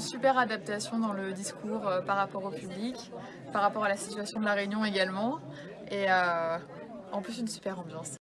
super adaptation dans le discours euh, par rapport au public, par rapport à la situation de la Réunion également, et euh, en plus une super ambiance.